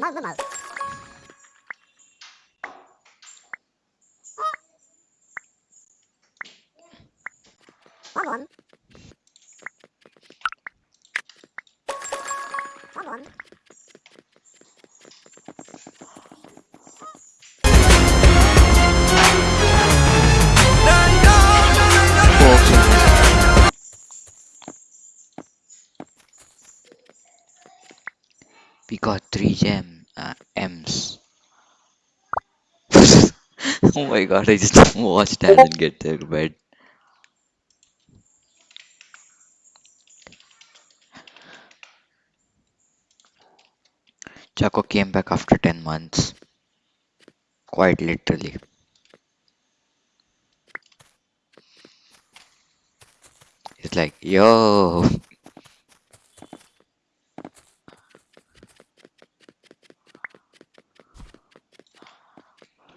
マウマ We got three gem uh, M's. oh my god, I just watched Alan get their bed. Chaco came back after 10 months. Quite literally. It's like, yo,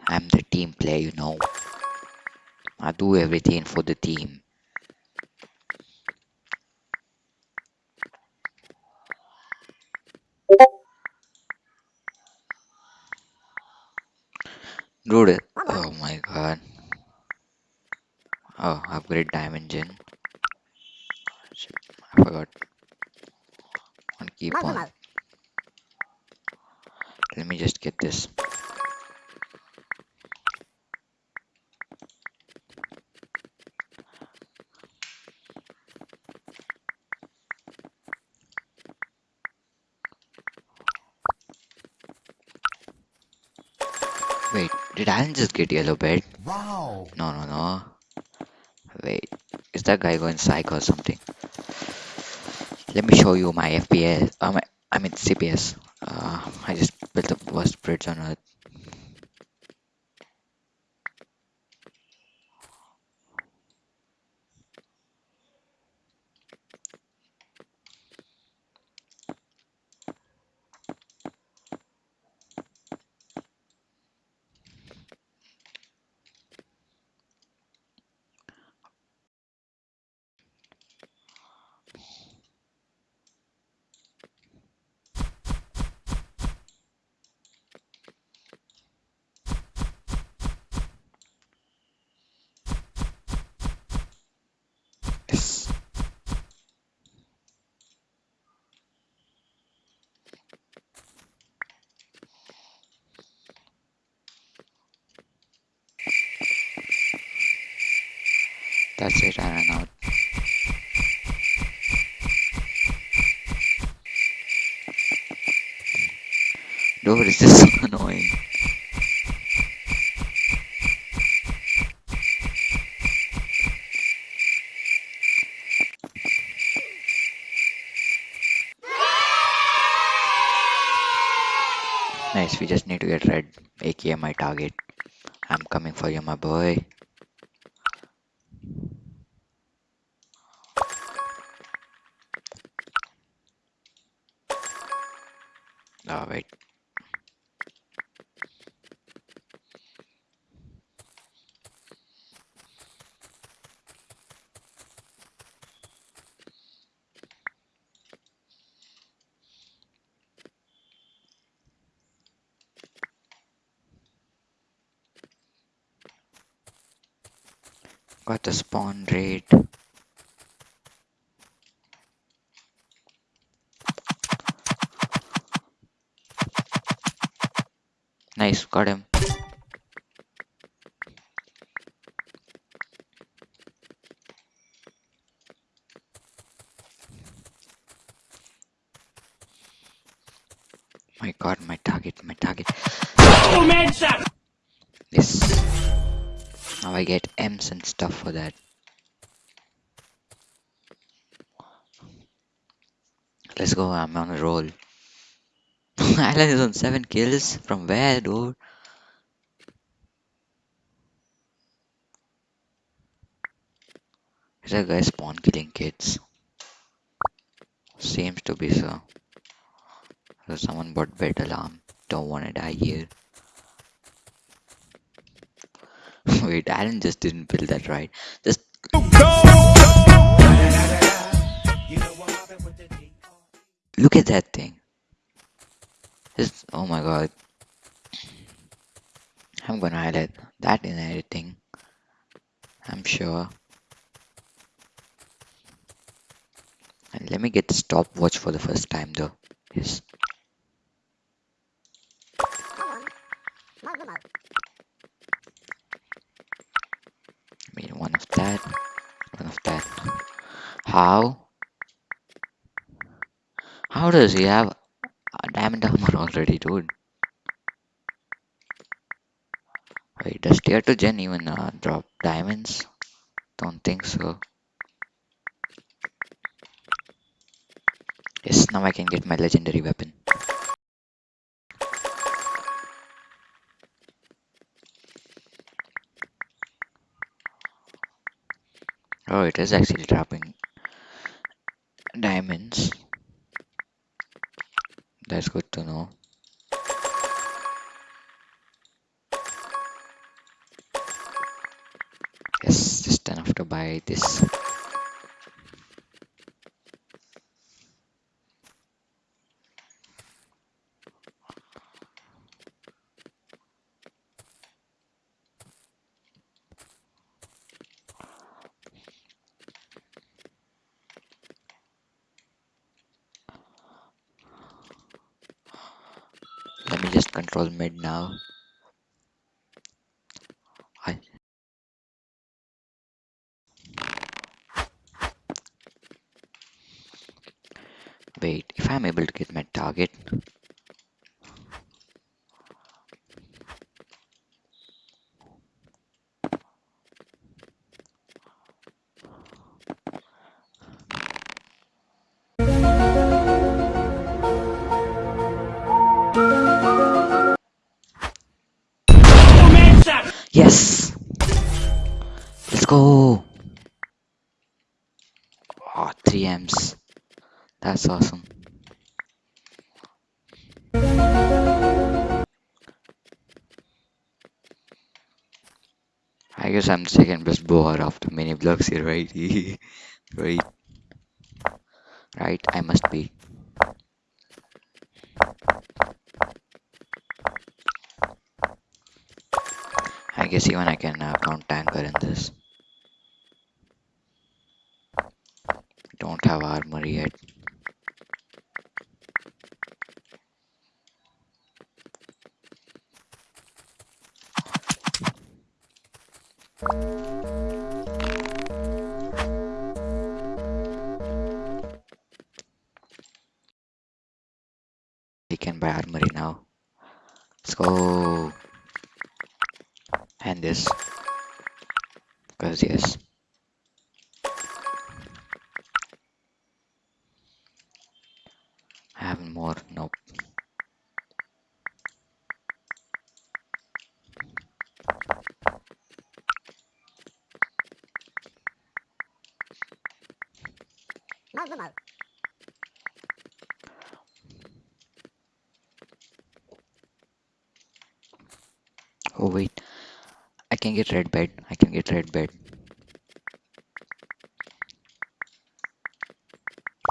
I'm the team player, you know. I do everything for the team. Dude, oh my god. Oh, upgrade. Shit, I forgot. One keep on. Let me just get this. Wait, did Alan just get yellow bed? Wow. No, no, no. Wait, is that guy going psych or something? Let me show you my FPS. Uh, my, I mean CPS. Uh, I just built the worst bridge on earth. That's it, I ran out. Dude, it's just so annoying. Nice, we just need to get red, aka my target. I'm coming for you, my boy. Oh, wait. The spawn rate. Nice, got him. My god, my target, my target. Yes. Now I get M's and stuff for that. Let's go, I'm on a roll. Alan is on 7 kills. From where, dude? Is that guy spawn killing kids? Seems to be so. So someone bought bed alarm. Don't wanna die here. Wait, Alan just didn't build that right. Just look at that thing. Just Oh my god. I'm gonna highlight that in editing. I'm sure. And let me get the stopwatch for the first time though. Yes. One one. Mo mo mo. I mean one of that. One of that. How? How does he have a diamond armor already, dude? Wait, does tier 2 gen even uh, drop diamonds? Don't think so. Yes, now I can get my legendary weapon. Oh, it is actually dropping diamonds. That's good to know. Yes, just enough to buy this. Just control mid now. I wait, if I'm able to get my target, yes! Let's go! Oh, 3 M's. That's awesome. I guess I'm the second best bowler after many blocks here, right? right. Right, I must be. Guess even I can uh, count tanker in this. Don't have armor yet. We can buy armory now. Let's go. This. Because yes. I have more. Nope. Mo mo mo. Oh wait. I can get red bed. I can get red bed.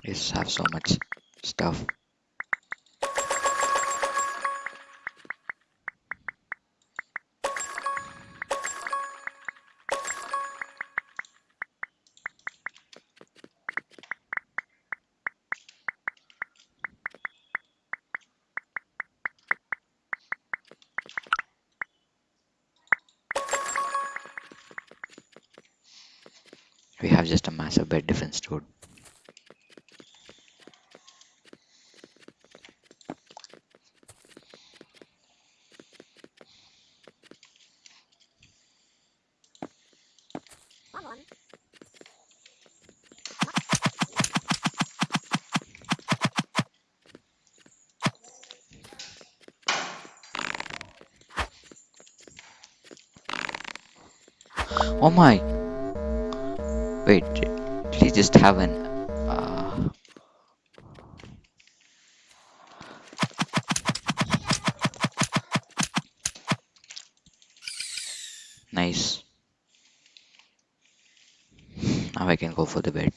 Yes, have so much stuff. We have just a massive bed defense, dude. Oh my! Wait, did he just have an. Uh, nice. Now I can go for the bed.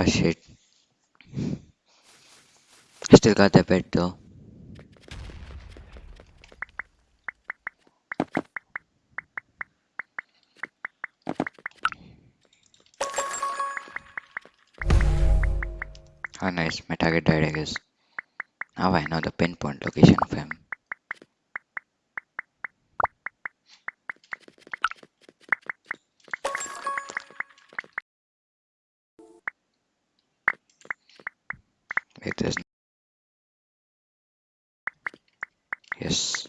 Oh shit. Still got the bed though. Oh nice, my target died I guess. Now I know the pinpoint location of him. Wait, there's yes.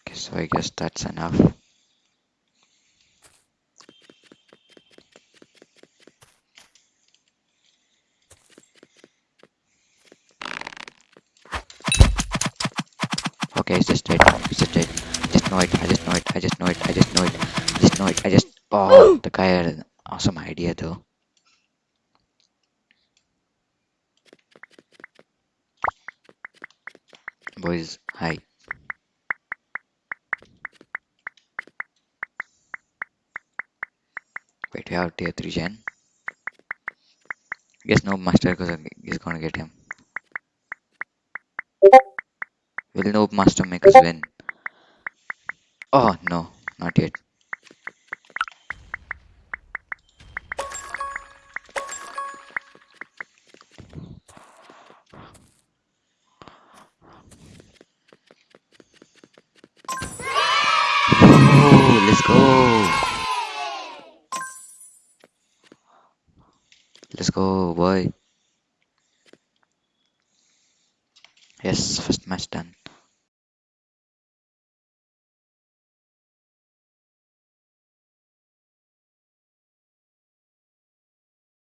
Okay, so I guess that's enough. Okay, it's just dead. It's just dead. I just know it. I just know it. I just know it. I just know it. I just know it. I just. Oh, the guy awesome idea though. Boys, hi. Wait, we have tier 3 gen. Guess no master because he's gonna get him. Will no master make us win? Oh no, not yet. Let's go. Let's go, boy. Yes, first match done.